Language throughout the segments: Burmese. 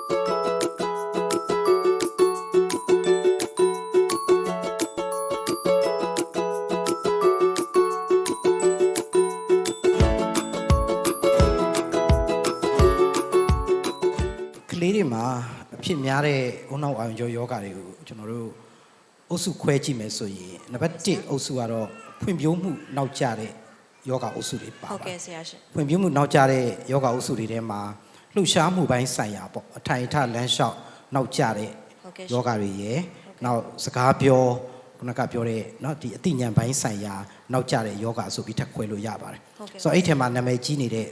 ကလေးတွေမှာအဖြစ်များတဲ့ဦးနှောက်အာရုံကြောယောဂတွေကိုကျွန်တော်တို့အုပ်စုခွဲကြည့်မယ်ဆိုရင်နံပါတ်1အုပ်စုကတော့ဖွံ့ဖြိုးမှုနောက်ကျတဲ့ယောဂအုပ်စုတွေပါဟုတ်ပါကဲ့ဆရာရှင်ဖွံ့ဖြိုးမှုနောက်ကျတဲ့ယောဂအုပ်စုတွေထဲမှာ လှုပ်ရှားမှုပိုင်းဆိုင်ရာပေါ့အထိုင်အထလမ်းလျှောက်နောက်ကျတဲ့ ဟုတ်ကဲ့ ယောဂတွေရယ်နောက်စကားပြောခုနကပြောတဲ့เนาะဒီအသိဉာဏ်ပိုင်းဆိုင်ရာနောက်ကျတဲ့ယောဂဆိုပြီးထပ်ခွဲလို့ရပါတယ် ဟုတ်ကဲ့ ဆိုတော့အဲ့ထဲမှာနာမည်ကြီးနေတဲ့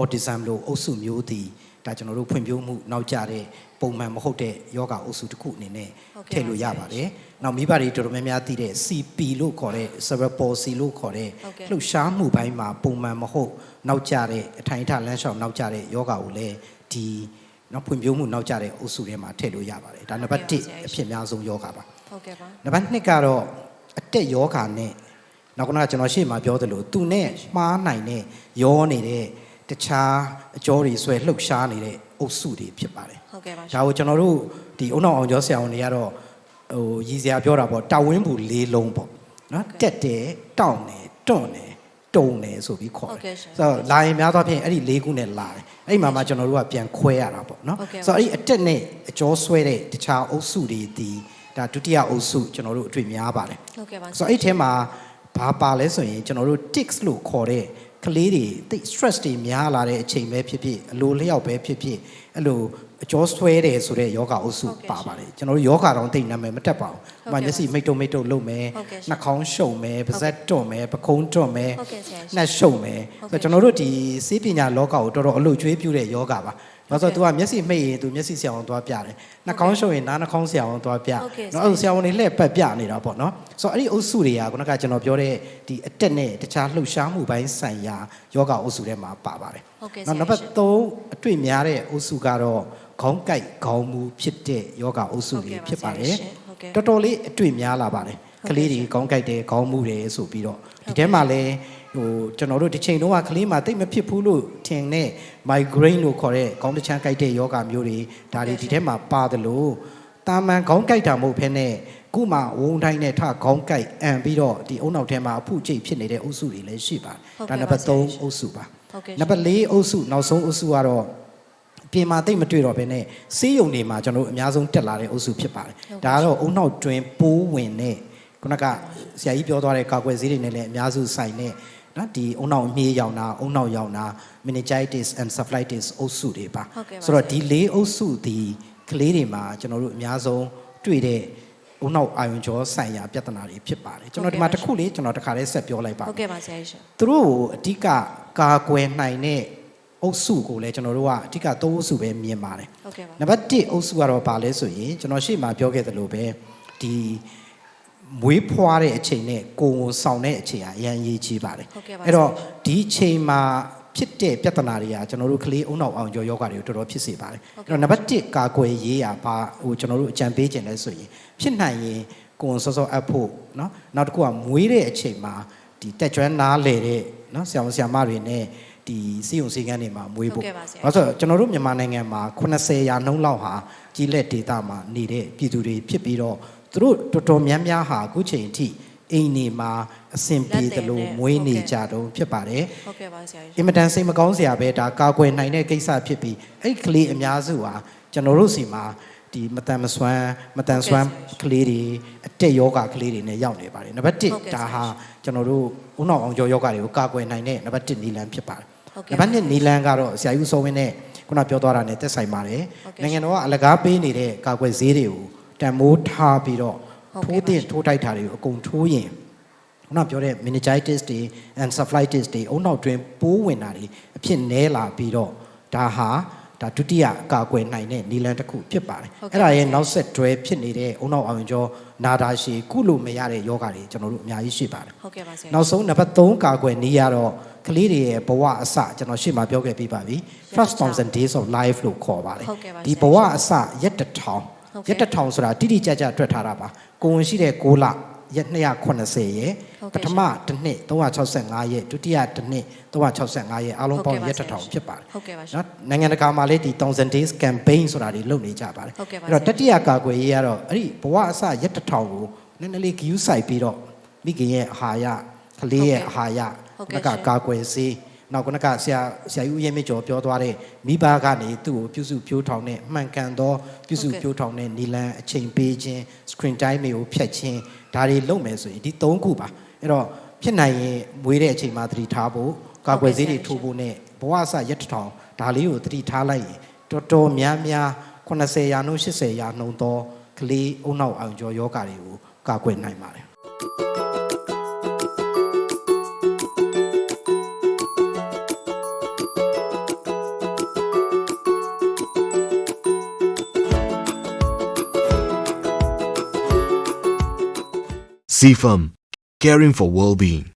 autism လို့အုပ်စုမျိုးတည် ဒါကျွန်တော်တို့ဖွံ့ဖြိုးမှုနောက်ကျတဲ့ပုံမှန်မဟုတ်တဲ့ယောဂအုပ်စုတစ်ခုအနေနဲ့ဟုတ်ကဲ့ထည့်လို့ရပါတယ်။နောက်မိဘတွေတော်တော်များများသိတဲ့ CP လို့ခေါ်တဲ့ cerebral palsy လို့ခေါ်တဲ့ဟုတ်ကဲ့လှုပ်ရှားမှုပိုင်းမှာပုံမှန်မဟုတ်နောက်ကျတဲ့အထိုင်အထလမ်းလျှောက်နောက်ကျတဲ့ယောဂကိုလည်းဒီနောက်ဖွံ့ဖြိုးမှုနောက်ကျတဲ့အုပ်စုထဲမှာထည့်လို့ရပါတယ်။ဒါနံပါတ်ဟုတ်ကဲ့1ပါဆရာကြီးအဖြစ်အများဆုံးယောဂပါဟုတ်ကဲ့ပါ။နံပါတ်2ကတော့အတက်ယောဂနဲ့နောက်ကကကျွန်တော်ရှေ့မှာပြောသလိုသူနဲ့မှားနိုင်တဲ့ယောနေတဲ့ တခြားအကြောတွေဆွဲလှုပ်ရှားနေတဲ့အုပ်စုတွေဖြစ်ပါတယ်ဟုတ်ကဲ့ပါဒါကိုကျွန်တော်တို့ဒီအုံနောက်အောင်ကျော်ဆရာဝန်တွေကတော့ဟိုရည်စရာပြောတာပေါ့တာဝင်းဘူးလေးလုံးပေါ့နော်တက်တယ်တောင့်တယ်တွန့်တယ်တုံတယ်ဆိုပြီးခေါ်ဟုတ်တယ်ကဲ့ရှင်ဆိုတော့လာရင်များသောအားဖြင့်အဲ့ဒီလေးခုနဲ့လာတယ်အဲ့ဒီမှာမှကျွန်တော်တို့ကပြန်ခွဲရတာပေါ့နော်ဟုတ်ကဲ့ပါဆိုတော့အဲ့ဒီအတက်နဲ့အကျော်ဆွဲတဲ့တခြားအုပ်စုတွေဒီဒါဒုတိယအုပ်စုကျွန်တော်တို့အတွေ့များပါတယ်ဟုတ်ကဲ့ပါဆိုတော့အဲ့ထဲမှာဘာပါလဲဆိုရင်ကျွန်တော်တို့ tics လို့ခေါ်တဲ့ ကလေးတွေတိတ် stress တွေများလာတဲ့အချိန်ပဲဖြစ်ဖြစ်အလိုလျောက်ပဲဖြစ်ဖြစ်အဲ့လိုအကျော်ဆွဲတယ်ဆိုတဲ့ယောဂအုပ်စုဟုတ်ကဲ့ပါပါတယ်ကျွန်တော်တို့ယောဂတောင်တိတ်နာမည်မတက်ပါဘူးဟုတ်။ဥပမာကဲ့မျက်စိမိတ်တုံမိတ်တုံလုပ်မယ်ဟုတ်ကဲ့ရှင်နှာခေါင်းရှုံမယ်ပါးစပ်တွန့်မယ်ပခုံးတွန့်မယ်ဟုတ်ကဲ့ဆရာရှင်နှက်ရှုံမယ်ဟုတ်ဆိုကဲ့တော့ကျွန်တော်တို့ဒီစေးပညာလောကကိုတော်တော်အလို့ကျွေးပြတဲ့ယောဂပါ။ ဒါဆိုဟုတ်သူကဲ့ကမျက်စိမိတ်ရင်သူမျက်စိဆရာဝန်သွားပြတယ်။နှာခေါင်းရှုံရင်နားနှာခေါင်းဆရာဝန်သွားပြဟုတ်ကဲ့နော်အဲ့လိုဆရာဝန်တွေလှည့်ပတ်ပြနေတာပေါ့နော်။ဆိုတော့အဲ့ဒီအုပ်စုတွေကခုနကကျွန်တော်ပြောတဲ့ဒီအတက်နဲ့တခြားလှုပ်ရှားမှုပိုင်းဆိုင်ရာယောဂအုပ်စုထဲမှာပါပါတယ်ဟုတ်ကဲ့။နောက်နံပါတ်3အတွေ့များတဲ့အုပ်စုကတော့ခေါင်းကိုက်ခေါင်းမူဖြစ်တဲ့ယောဂအုပ်စုတွေဖြစ်ပါတယ်ဟုတ်ကဲ့တော်တော်လေးအတွေ့များလာပါတယ်ဟုတ်ကကဲ့လေးတွေခေါင်းကိုက်တယ်ခေါင်းမူတယ်ဆိုပြီးတော့ဟုတ်ဒီကဲ့ထဲမှာလည်း ဟိုကျွန်တော်တို့ဒီချိန်တုန်းကကလေးမှာတိတ်မဖြစ်ဘူးလို့ထင်တဲ့ migraine လို့ခေါ်တဲ့ခေါင်းတစ်ချမ်းကိုက်တဲ့ယောဂမျိုးတွေဒါတွေဟုတ်ကဲ့ဒီထဲမှာပါတယ်လို့တာမန်ခေါင်းကိုက်တာမဟုတ်ဘဲနဲ့ခုမှဝုံတိုင်းနဲ့ထခေါင်းကိုက်အံပြီးတော့ဒီအုံနောက်ထဲမှာအဖုကျိတ်ဖြစ်နေတဲ့အုပ်စုတွေလည်းရှိပါတယ်ဟုတ်ဒါကဲ့နံပါတ်ပါဆရာ3အုပ်စုပါဟုတ်ကဲ့နံပါတ်4အုပ်စုနောက်ဆုံးအုပ်စုကတော့ပြင်မာတိတ်မတွေ့တော့ဘဲနဲ့စေးရုံတွေမှာကျွန်တော်တို့အများဆုံးတက်လာတဲ့အုပ်စုဖြစ်ပါတယ်ဟုတ်ကဲ့ဒါကတော့အုံနောက်တွင်ပိုးဝင်တဲ့ခုနကဆရာကြီးပြောသွားတဲ့ကာကွယ်ဆေးတွေနဲ့လည်းအများစုဆိုင်တဲ့ နော်ဒီအုံနောက်အမြေးရောင်တာအုံနောက်ရောင်တာ meningitis encephalitis အုပ်စုတွေပါဟုတ်ကဲ့ပါဆိုတော့ဆရာဒီလေးအုပ်စုဒီကလေးတွေမှာကျွန်တော်တို့အများဆုံးတွေ့တဲ့အုံနောက်အာယုံကြောဆိုင်ရာပြဿနာတွေဖြစ်ပါတယ်ကျွန်တော်ဒီမှာဟုတ်တစ်ကဲ့ပါခုလေးကျွန်တော်တစ်ခါလေးဆက်ပြောလိုက်ပါဟုတ်ကဲ့ပါဆရာရှင်သူတို့ကိုအဓိကကာကွယ်နိုင်တဲ့အုပ်စုကိုလည်းကျွန်တော်တို့ကအဓိကသုံးအုပ်စုပဲမြင်ပါတယ်ဟုတ်ကဲ့ပါနံပါတ်1အုပ်စုကတော့ပါလဲဆိုရင်ကျွန်တော်ရှေ့မှာပြောခဲ့သလိုပဲဒီ မွေးဖွားတဲ့အချိန်နဲ့ကိုယ်ဝန်ဆောင်တဲ့အချိန်ကအရန်ရေးကြီးပါတယ် ဟုတ်ကဲ့ပါ အဲ့တော့ ဆရာ ဒီအချိန်မှာဖြစ်တဲ့ပြဿနာတွေကကျွန်တော်တို့ကလေးအုံနောက်အောင်ကျော်ယောဂတွေကိုတော်တော်ဖြစ်စေပါတယ် ဟုတ်ကဲ့ အဲ့တော့နံပါတ်1ကာကွယ်ရေးရပါဟိုကျွန်တော်တို့အကြံပေးခြင်းလဲဆိုရင်ဖြစ်နိုင်ရင်ကိုယ်ဝန်စောစောအပ်ဖို့เนาะနောက်တစ်ခုကမွေးတဲ့အချိန်မှာဒီတက်ကျွမ်းနားလေတဲ့เนาะဆရာဝန်ဆရာမတွေနဲ့ဒီစီယုံစီကန်းတွေမှာမွေးဖို့ ဟုတ်ကဲ့ပါဆရာ ဘာလို့လဲဆိုတော့ကျွန်တော်တို့မြန်မာနိုင်ငံမှာ80ရာနှုန်းလောက်ဟာကြီးလက်ဒေတာမှာနေတဲ့ပြည်သူတွေဖြစ်ပြီးတော့ သူတို့တော်တော်များများဟာအခုချိန်အထိအိမ်နေမှာအဆင်ပြေတယ်လို့မွေးနေကြတော့ဖြစ်ပါတယ်ဟုတ်ကဲ့ပါဆရာရှင်အင်မတန်စိတ်မကောင်းစရာပဲဒါကာကွယ်နိုင်တဲ့ကိစ္စဖြစ်ပြီးအဲ့ဒီကလေးအများစုဟာကျွန်တော်တို့စီမှာဒီမတန်မစွမ်းမတန်စွမ်းကလေးတွေအတက်ယောဂကလေးတွေနဲ့ရောက်နေပါတယ်နံပါတ်ဟုတ်ကဲ့1ဒါဟာကျွန်တော်တို့ဦးနှောက်အောင်ကျော်ယောဂတွေကိုကာကွယ်နိုင်တဲ့နံပါတ်1နီလန်ဖြစ်ပါတယ်ဟုတ်နံကဲ့ပါတ်1နီလန်ကတော့ဆရာကြီးဦးစောဝင်းနဲ့ခုနပြောသွားတာနဲ့သက်ဆိုင်ပါတယ်ဟုတ်ကဲ့နိုင်ငံတော်ကအလကားပေးနေတဲ့ကာကွယ်ဆေးတွေကို တန်မိုးထားပြီးတော့ဟုတ်ကဲ့ထိုးပါတင်ထိုးတိုက်တာတွေကိုအကုန်ထိုးရင်ခုနပြောတဲ့ meningitis တွေ encephalitis တွေအုံနောက်တွင်ပိုးဝင်တာတွေအဖြစ်နဲလာပြီးတော့ဒါဟာဒါဒုတိယကာကွယ်နိုင်တဲ့နီလန်တစ်ခုဖြစ်ပါတယ်ဟုတ်ကဲ့အဲ့ဒါရဲ့ပါဆရာနောက်ဆက်တွဲဖြစ်နေတဲ့အုံနောက်အောင်ကျော်နာတာရှည်ကုလို့မရတဲ့ယောဂတွေကျွန်တော်တို့အများကြီးရှိပါတယ်ဟုတ်ကဲ့ပါဆရာနောက်ဆုံးနံပါတ်3ကာကွယ်နည်းရတော့ကလေးတွေရဲ့ဘဝအစကျွန်တော်ရှေ့မှာပြောခဲ့ပြီးပါပြီ first thousand days of life လို့ခေါ်ပါတယ်ဟုတ်ကဲ့ပါဒီဆရာဘဝအစရက်တစ်ထောင်ဟုတ်ကဲ့ ရက်တစ်ထောင်ဆိုတာတိတိကျကျတွက်ထားတာပါကိုဝင်ရှိတဲ့6လရက်280ရက်ဟုတ်ပကဲ့ထမတစ်နှစ်365ရက်ဒုတိယတစ်နှစ်365ရက်အားလုံးပေါင်းဟုတ်ကဲ့ပါရက်ဆရာတစ်ထောင်ဖြစ်ပါတယ်ဟုတ်ကဲ့ပါရှင်နော်နိုင်ငံတကာမှာလည်းဒီ1000 days campaign ဆိုတာတွေလုပ်နေကြပါတယ်ဟုတ်ကဲ့ပါအဲ့တော့ဆရာတတိယကာကွယ်ရေးကတော့အဲ့ဒီဘဝအစရက်တစ်ထောင်ကိုနည်းနည်းလေးဂယူးဆိုင်ပြီးတော့မိခင်ရဲ့အာဟာရကလေးရဲ့အာဟာရဟုတ်နောကဲ့က်ကရှင်ကာကွယ်စေး နောက်ကနကဆရာဆရာယူရဲမကျော်ပြောသွားတဲ့မိဘကနေသူ့ကိုပြုစုပြိုးထောင်တဲ့မှန်ကန်သောပြုစုဟုတ်ကဲ့ပြိုးထောင်တဲ့နီလန်အချိန်ပေးခြင်း screen time တွေကိုဖြတ်ခြင်းဒါတွေလုပ်မယ်ဆိုရင်ဒီ၃ခုပါအဲ့တော့ဖြစ်နိုင်ရင်မွေးတဲ့အချိန်မှာသတိထားဖို့ကာကွယ်ဆေးတွေထိုးဖို့နဲ့ဘဝအစရက်တစ်ထောင်ဒါလေးကိုသတိထားလိုက်ရင်တော်တော်များများ80ရာနှုန်း80ရာနှုန်းသောကလေးအုံနောက်အောင်ကျော်ယောဂါတွေကိုကာကွယ်နိုင်ပါတယ် CFAM, caring for well-being.